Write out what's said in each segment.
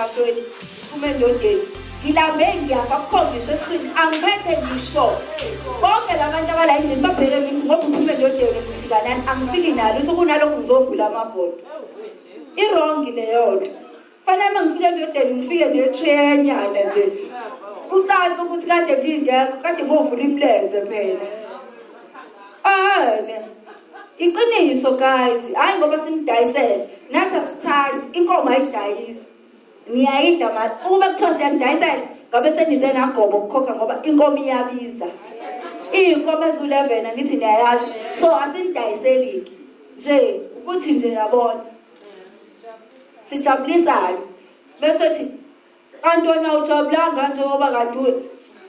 emashweni phuma endodeni ngilambe ngiyafa kukhombiswa eswini angiphethe ngisho. Bonke labantu abala endlini babheke mithi ngoba uphuma endodeni ngifika nani? Angifiki nalo uthi kunalokhu ngizogula amabhodo. Irongi leyonto fanele uma ngifika endodeni ngifike netrenyana nje. Kucaca ukuthi kade ngingekho kade ngovula imilenze phela. Ane iqiniso guys hayi ngoba sinidayisele nathi asithandi inkomo ayidayisi. Niyayidla mali ukuba kuthiwa siyanidayisela ngabe senize nagobo ukukhokha ngoba inkomo iyabiza. Iy'nkomo eziwu-eleven angithi niyayazi. So asinidayiseli-ke nje ukuthi nje yabona sijabulisane bese thi kanti wena ujabulanga njengoba kanti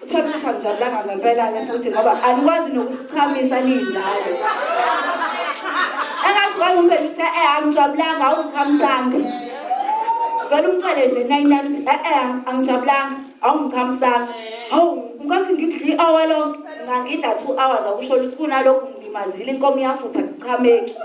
uthola ukuthi angijabulanga ngempela-ke futhi ngoba anikwazi nokusichamisa ninjalo. Engathi ukwazi umpela ukuthi e angijabulanga awungichamisanga vele umthele nje nayinani uthi e-e angijabulanga awungichamisanga hawu ngathi ngikudla i-hour lonke ngangidla two hours akusho ukuthi kunalokhu ngilimazile inkomo iyafutha kuchameki.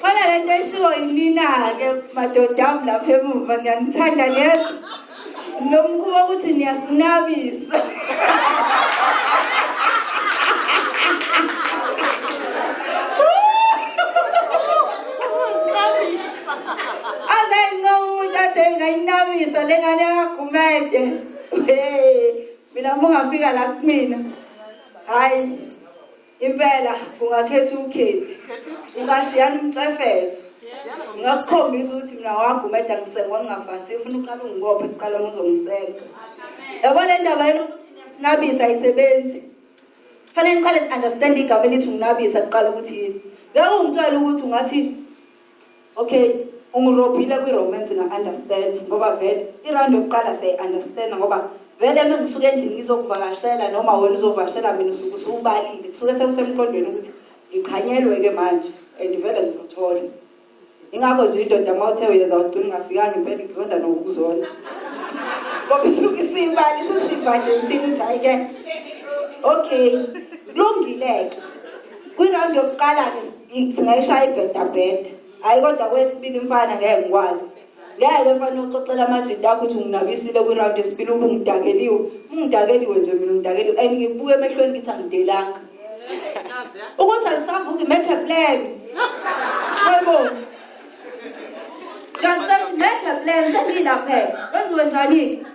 Khona le nto eshiwo yinina-ke madoda ami lapha emuva ngiyanithanda lezo nomkhuba ukuthi niyasinabisa. Yakagumede mina uma ungafika la kumina hhayi impela ungakhetha ukhethi ungashiyana umcefezo ngingakukhombisa ukuthi mina wagumeda ngisengwa ngingafasi ufuna uqala ungibophe kuqala uma uzongisenga yabona le ndaba yena ukuthi niyasinabisa ayisebenzi. Fanele niqale ni-understand igama elithi nginabisa kuqala ukuthi yini. Ngeke ungitshele ukuthi ungathi okay. Ungirobhile kwi-romance nga-understand ngoba vele iraundi yokuqala siyayi-understanda ngoba vele uma ngisuke endlini ngizokuvakashela noma wena uzovakashela mina usuke usubalile kusuke sekusemqondweni ukuthi ngiqhanyelwe-ke manje and vele ngizothola ingakho nje indoda uma uthe uyeza ugcina ungafikanga impela ikuzonda nokukuzona ngoba isuke isiyibali isusimbajensini ukuthi hayi-ke okay kulungile-ke. Kwiraundi yokuqala-ke singayishaya ibhedabheda. Hhayi kodwa kwesibili mfana ngeke ngikwazi. Ngeke mfana uxoxela amajidi akho ukuthi unginabisile kwiraundi yesibili ube ungidakeliwe. Ungidakeliwe nje mina ungidakeliwe. And ngikubuke emehlweni ngithi angidelanga. Ukuthi alisavuki make a plan. Wayibona ngiyakutshela ukuthi make a plan. Sengiyilaphela kwenziwe njani-ke?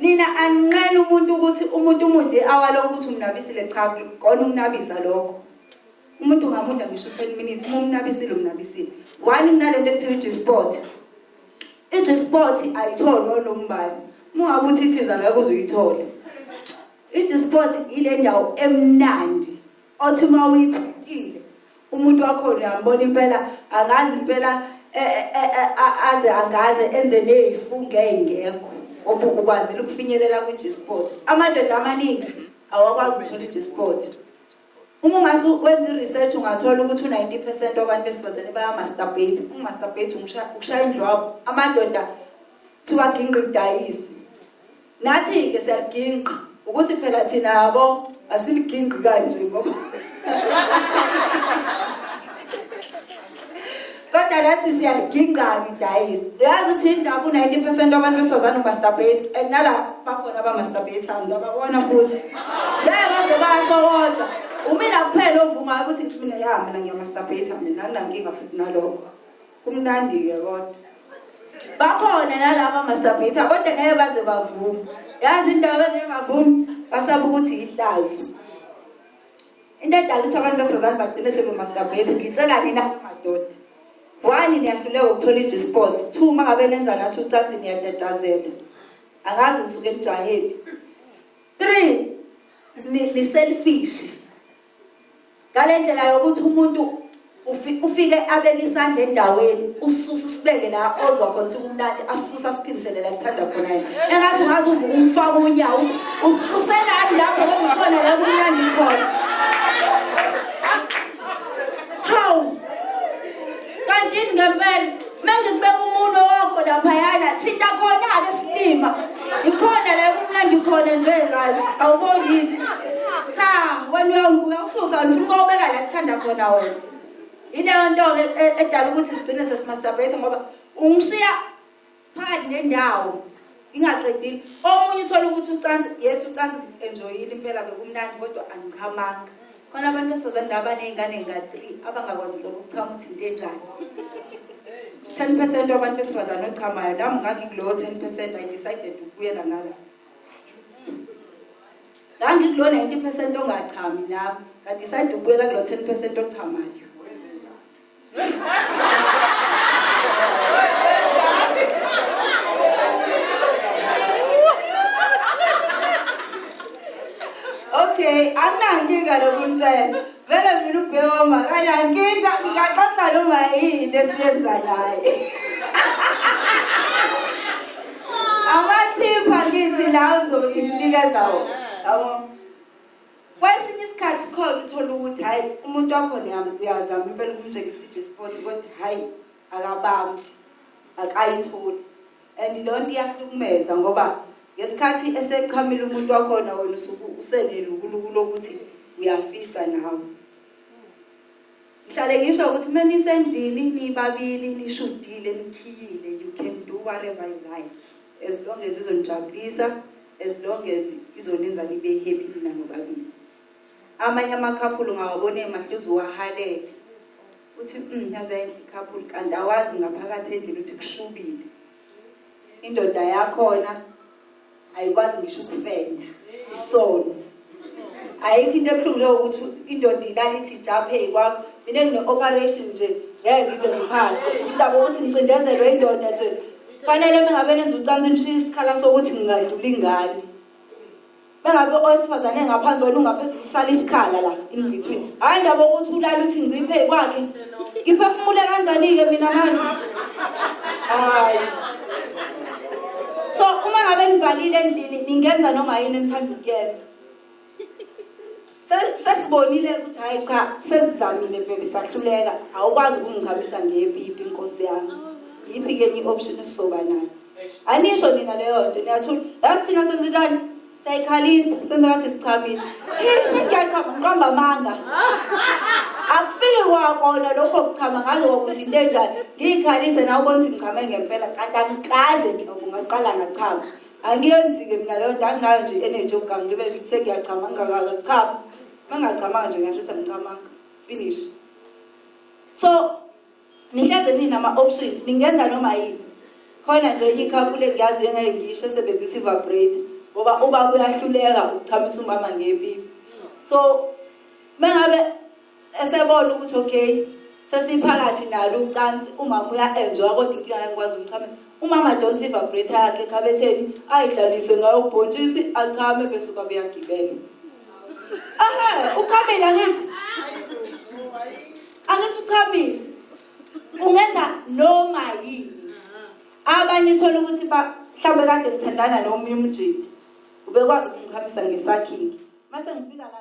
Nina aninqele umuntu ukuthi umuntu umudle awaloko ukuthi umnabisile cha kona ukunabisa lokho. Umuntu ungamudla ngisho 10 minutes uma umnabisile umnabisile. One kunalento ekuthiwa i-g-sport i-g-sport ayitholwa nombani uma ungabe uthi ithiza ngeke uze uyithole. I-g-sport ile ndawo emnandi othi uma uyithintile umuntu wakhona uyambona impela angazi impela aze angaze enze ney'funga ey'ngekho ukwazile ukufinyelela kwi-g-sport amadoda amaningi awakwazi ukuthola i-g-sport uma ungase wenza i-research ungathola ukuthi u-90 percent wabantu besifazane bayamasturbate ungumasturbate ukushaya indlwabo amadoda kuthiwa ginqa idayisi. Nathi-ke siyaliginqa ukuthi phela thina yabo asiliginqi kanje ngoba kodwa nathi siyaliginqa-ke idayisi. Uyazi ukuthi indaba u-90 percent wabantu besifazane umasturbate and nala bakhona abamasturbate-ayo ngiyababona futhi. Ngeke baze basho kodwa. Umina kuphela ovumayo ukuthi mina ya mina ngiyamasturbate mina anginankinga futhi nalokho. Kumnandi-ke kodwa. Bakhona nalaba amasturbate kodwa ngeke baze bavume. Yazi indaba engeke bavume? Basaba ukuthi yihlazo into edala ukuthi abantu besifazane bagcine sebemasturbate ngitshela nina madoda one niyahluleka ukuthola i-g-sport two uma ngabe nenza nathi ucansi niyatatazela angazi ngisuke emjaheni three ni-selfish ngale ndlela yokuthi umuntu ufike abeke isandla endaweni ususe sibeke la ozwa khona ukuthi kumnandi asisusa asiphindisele la kuthanda khona yena. Engathi ungaze uvuke umfaka unyawo ukuthi ususelani lapho okukhona la kumnandi khona. Hawu kantini ngempela mengikubeka umuntu wakho laphayana thinta khona-ke silima. Ikhona la kumnandi khona nje kanti awubonini cha wena uyawususa ufuna ukubeka la kuthanda khona wena. Ileyo nto-ke e- edala ukuthi sigcine sesimasturbate ngoba ungishiya phakathi nendawo ngingaqedile omunye uthola ukuthi ucansi yes ucansi enjoyile impela bekumnandi kodwa angichamanga. Khona abantu besifazane la abaney'ngane ey'nga-three abangakwazi nhlobo ukuchama ukuthi into enjani. Ten percent wabantu besifazane ochamayo nami ngangikulowo ten percent i decided ukubuyela ngala. Ngangikulo ninety percent ongachami nami ngadicide ukubuyela kulo ten percent ochamayo okay anginankinga lokuntshela vele mina ubhekoma kanankinga ngingaxoxa noma yini esiyenza naye. Amathiphu angithi lawo ngizobe ngimnikeza wona. Yabo. Kwesinye isikhathi khona uthola ukuthi hhayi umuntu wakhona uyazama impela ukumtshengisa i-sport kodwa hhayi akabambi akayitholi. And leyo nto iyahlukumeza ngoba ngesikhathi esechamile umuntu wakhona wena usuke usenelukuluku lokuthi uyafisa nawe. Ngihlale ngisho ukuthi uma nisendlini nibabili nishudile nikhiyile you can do whatever you like as long as izonijabulisa. As long as izonenza nibe happy nina nobabili amanye amakhaphulu ngawabona emahluzi uwahalele. Uthi um yaze ikhaphulu kanti awazi ngaphakathi endlini ukuthi kushubile. Indoda yakhona ayikwazi ngisho ukufenda isono ayikho into ebuhlungu leyo ukuthi indoda ilala ithi ijaphe kwakho mina ngine-operation nje ngeke ngize ngiphase indaba yokuthi ngicindezelwe indoda nje. Fanele mengabe nenza ucansi nishiye isikhala sokuthi ngingadlula ingane bengabe owesifazane engaphansi wena ungaphezulu kusala isikhala la in between. Hhayi indaba yokuthi ulala uthi ngiciphe kwakhe ngiphefumule kanjani-ke mina manje? Hayi so uma ngabe nivalile endlini ningenza noma yini enithanda ukuyenza? Se- sesibonile ukuthi hhayi cha sesizamile bebe sahluleka. Awukwazi ukungichamisa ngepipi inkosi yami. Yiphi-ke enye i-option esizoba nayo? Anisho nina leyo nto. Niyathula. Yazi thina senzenjani siyayikhalisa. Senze ngathi sichamile sengiyachama ngiqamba amanga. Akufiki kwakona lokho kuchama ngazi kokuthi into enjani? Ngiyikhalise nawe ubona ukuthi ngichame ngempela. Kanti angikaze nhlobo ngaqala ngachama. Angiyenzi-ke mina leyo nto. Anginayo nje i-energy yokugangilibele ngithi sengiyachama. Ngingakachama uma ngingachamanga nje ngasho ukuthi angichamanga finish. So nihleze ninama-option ningenza noma yini? Khona nje ikhaphule engiyazi engeke ngisho esebenzisa i-vibrator ngoba ubaba uyahluleka ukuchamisa umama ngepipi so mengabe esebona ukuthi okay sesiphakathi nalo ucansi umama uya-enjoya kodwa inkinga ngikwazi umchamisa umama donsa i-vibrator yakhe ekhabetheni ayidlalise ngayo ubhontshisi achame bese ubaba uyagibela. Aha uchamile angithi? Angithi uchamile ungenza noma yini abanye uthola ukuthi ba- mhlawumbe kade ngithandana nomunye umjidi ubekwazi ukumchamisa ngesakhingi mase ngifika la